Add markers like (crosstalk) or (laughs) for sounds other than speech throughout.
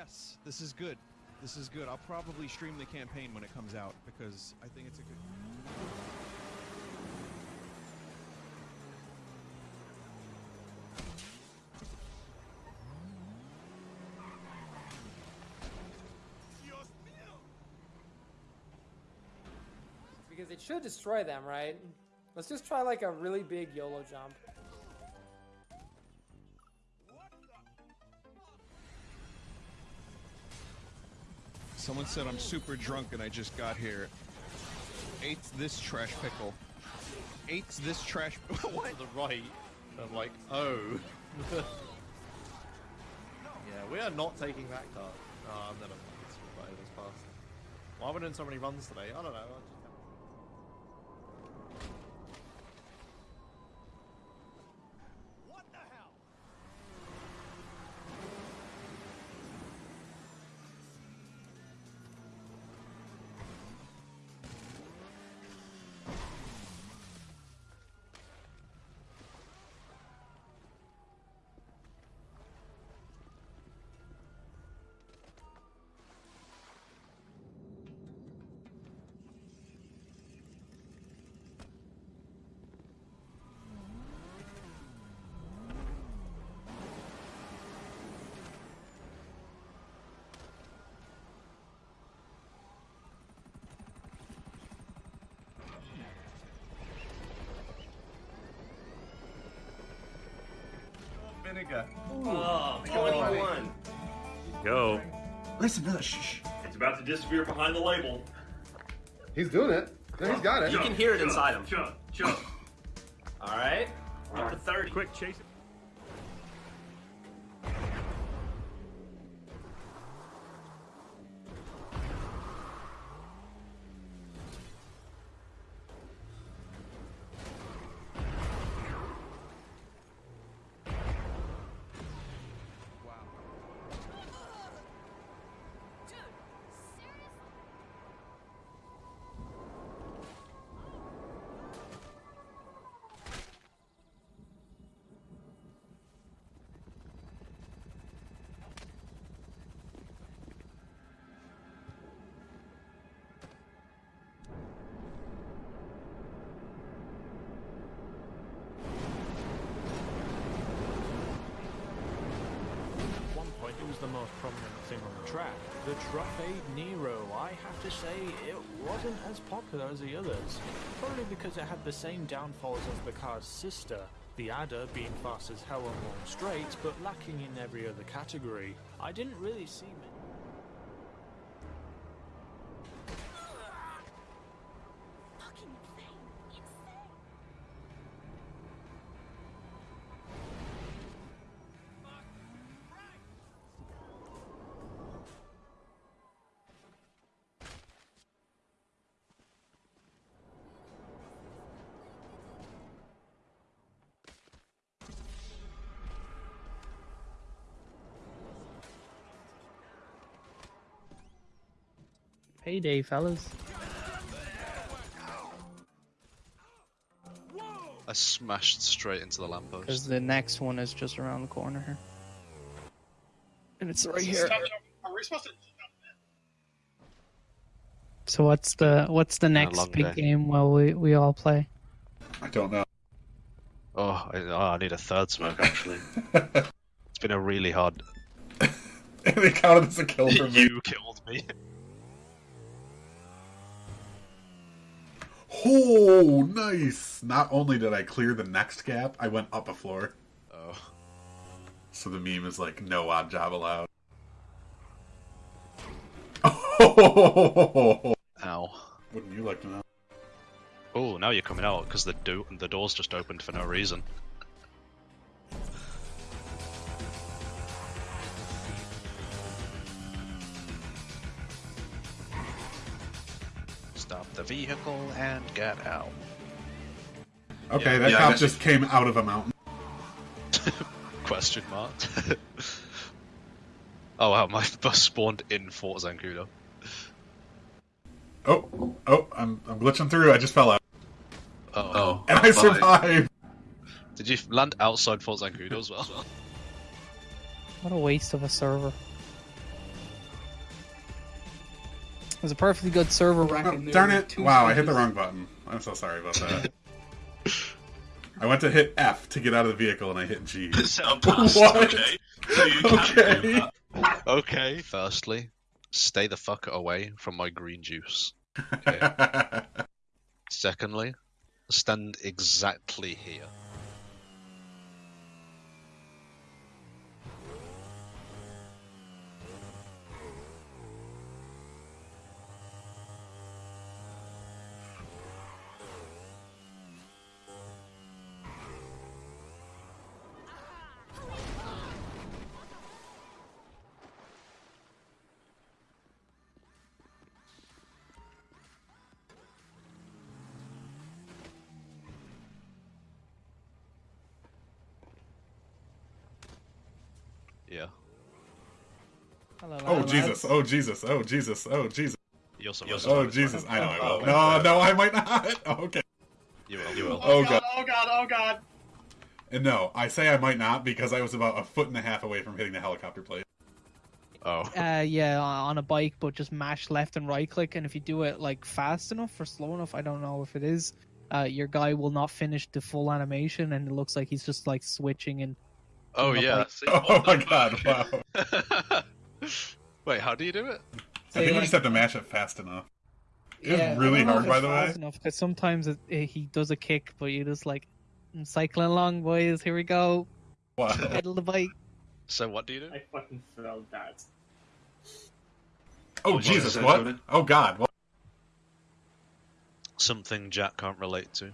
Yes, this is good. This is good. I'll probably stream the campaign when it comes out because I think it's a good. Because it should destroy them, right? Let's just try like a really big YOLO jump. Someone said I'm super drunk and I just got here. Ate this trash pickle. Ate this trash. (laughs) what? to the right. I'm like, oh. (laughs) yeah, we are not taking that car. Oh, I'm never mind. this past. Why are we doing so many runs today? I don't know. I just- Vinegar. Oh, come on, one. Go. Listen, no, shh, shh. It's about to disappear behind the label. He's doing it. No, he's got it. You can hear it inside him. Jump, jump. All right. Number 30. Quick, chase it. It was the most prominent thing on the track. The Truffade Nero, I have to say, it wasn't as popular as the others. Probably because it had the same downfalls as the car's sister, the Adder being fast as hell on long straights, but lacking in every other category. I didn't really see Payday, fellas. I smashed straight into the Because lamppost. the next one is just around the corner here. And it's right here. Are we supposed to? So what's the what's the next big day. game while we, we all play? I don't know. Oh, I, oh, I need a third smoke actually. (laughs) it's been a really hard. (laughs) they counted as a kill for me. you killed me. Oh, nice! Not only did I clear the next gap, I went up a floor. Oh, So the meme is like, no odd job allowed. Oh, (laughs) ow. wouldn't you like to know? Oh, now you're coming out because the do- the door's just opened for no reason. Stop the vehicle and get out. Okay, Yeah, that yeah, cop guess- just came out of a mountain. (laughs) Question mark. (laughs) oh wow, my (laughs) bus spawned in Fort Zancudo. Oh, oh, I'm, I'm glitching through. I just fell out. Oh. And I survived! Did you land outside Fort Zancudo as well? What a waste of a server. It was a perfectly good server rack. Oh, there darn it! two Wow, I hit the wrong button. I'm so sorry about that. I went to hit F to get out of the vehicle and I hit G. (laughs) Set (laughs) What? Okay. So Okay. Okay. Firstly, stay the fuck away from my green juice. (laughs) Secondly, stand exactly here. Yeah. Hello, oh lads. Jesus! Oh Jesus! Oh Jesus! Oh Jesus! You're so Oh Jesus! I know I will. No, no, I might not. (laughs) Okay. You will. You will. Oh god. Oh god, oh god. And no, I say I might not because I was about a foot and a half away from hitting the helicopter plate. Oh. (laughs) Uh, yeah, on a bike, but just mash left and right click, and if you do it like fast enough or slow enough, I don't know if it is. Uh, your guy will not finish the full animation, and it looks like he's just like switching and. Oh yeah. like- See? (laughs) Oh my god! Wow. (laughs) Wait, how do you do it? I think we just have to mash it fast enough. It's was I really hard, by the way. Enough, because sometimes it, it, he does a kick, but you just like, I'm cycling along, boys. Here we go. Wow. (laughs) Pedal the bike. So what do you do? I fucking felt that. Oh Jesus! What? Oh God! What? Something Jack can't relate to.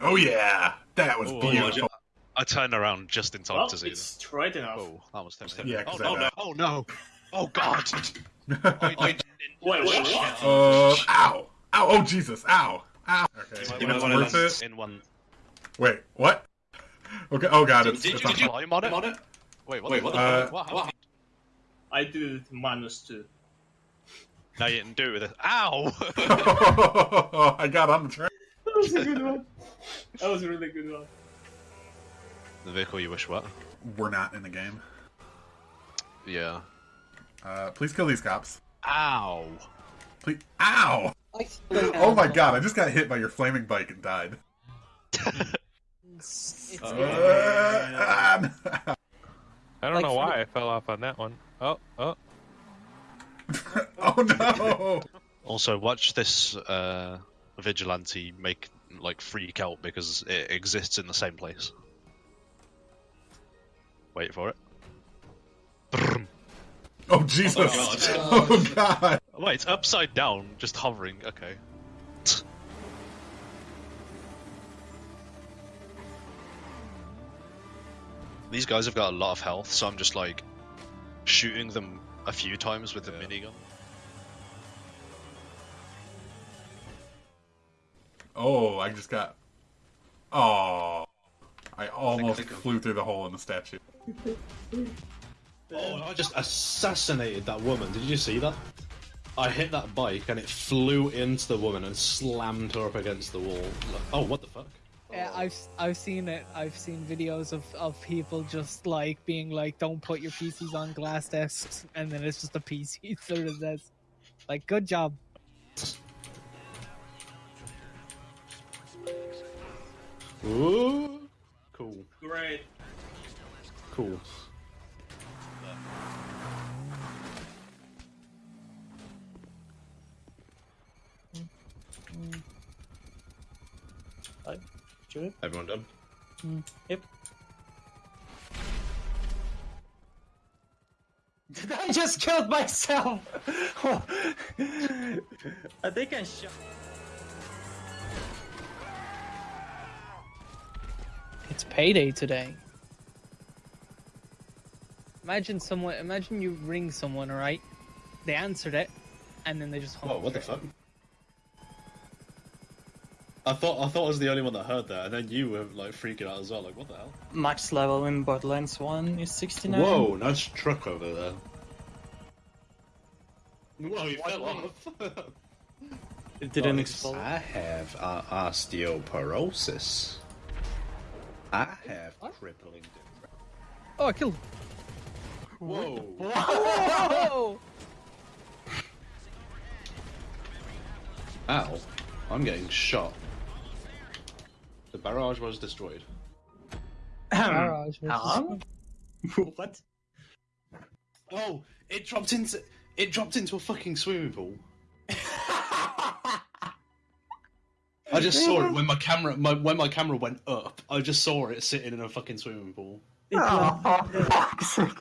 Oh yeah! That was Oh, beautiful. I turned around just in time Well, to see it's this. straight enough. Oh, that was tempting. Yeah, oh, 'cause no, no, oh no! Oh god! I, I. Wait, wait, what? Uh, ow! Ow! Oh Jesus! Ow! Ow! Okay, You it's might worth land it. in one. Wait, what? Okay. Oh God! It's, Did, it's you, on- did you climb on it? on it? Wait, what? Wait, the what fuck? the fuck? What happened? I did it minus two. No, you didn't do it with it. Ow! (laughs) (laughs) I got on the train. That was a good one. That was a really good one. the vehicle you wish what? We're not in the game. Yeah. Uh, please kill these cops. Ow! Please. Ow! Oh my God! I just got hit by your flaming bike and died. (laughs) It's, Uh, (laughs) I don't Like know for why I fell off on that one. Oh, oh. (laughs) oh no! Also, watch this uh, vigilante make like freak out because it exists in the same place. Wait for it. Brrm. Oh Jesus! Oh God! (laughs) Oh, oh, wait, it's upside down, just hovering. Okay. These guys have got a lot of health, so I'm just like shooting them a few times with the minigun. Oh, I just got. Oh, I almost flew through the hole in the statue. Oh, I just assassinated that woman. Did you see that? I hit that bike and it flew into the woman and slammed her up against the wall. Like, oh, what the fuck? Yeah, I've I've seen it. I've seen videos of, of people just like being like, "Don't put your PCs on glass desks," and then it's just a PC (laughs) through the desk. Like, good job. Ooh. Cool. Great. Cool. Everyone done? Mm, yep. Did (laughs) I just killed myself? (laughs) I think I shot. It's payday today. Imagine someone. Imagine you ring someone, alright? They answered it, and then they just. hung Oh, up what the fuck? I thought I thought I was the only one that heard that, and then you were like freaking out as well. Like, what the hell? Max level in Borderlands 1 is 69. Whoa, nice truck over there. Whoa, you fell off. It didn't explode. I have uh, osteoporosis. I have crippling. Oh, I killed. Whoa. Whoa! Ow. I'm getting shot. The barrage was destroyed. Barrage was Tom? (laughs) what? Oh, it dropped into it dropped into a fucking swimming pool. I just saw it when my camera my, when my camera went up. I just saw it sitting in a fucking swimming pool. It Oh,